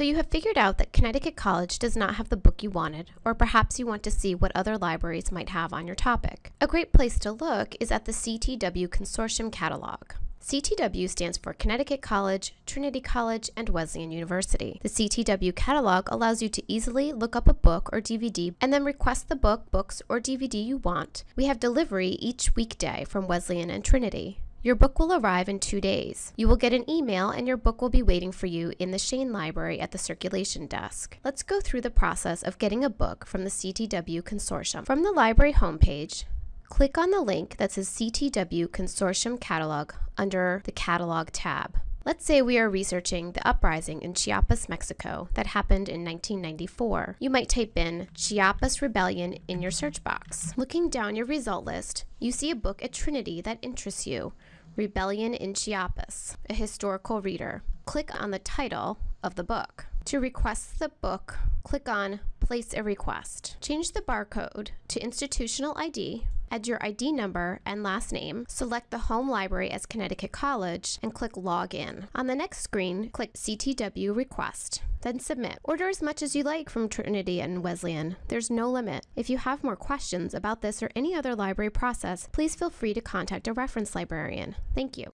So you have figured out that Connecticut College does not have the book you wanted, or perhaps you want to see what other libraries might have on your topic. A great place to look is at the CTW Consortium Catalog. CTW stands for Connecticut College, Trinity College, and Wesleyan University. The CTW catalog allows you to easily look up a book or DVD and then request the book, books, or DVD you want. We have delivery each weekday from Wesleyan and Trinity. Your book will arrive in two days. You will get an email and your book will be waiting for you in the Shain Library at the circulation desk. Let's go through the process of getting a book from the CTW Consortium. From the library homepage, Click on the link that says CTW Consortium Catalog under the Catalog tab. Let's say we are researching the uprising in Chiapas, Mexico that happened in 1994. You might type in Chiapas Rebellion in your search box. Looking down your result list, you see a book at Trinity that interests you, Rebellion in Chiapas, a historical reader. Click on the title of the book. To request the book, click on Place a Request. Change the barcode to Institutional ID, add your ID number and last name, select the home library as Connecticut College, and click Log In. On the next screen, click CTW Request, then Submit. Order as much as you like from Trinity and Wesleyan. There's no limit. If you have more questions about this or any other library process, please feel free to contact a reference librarian. Thank you.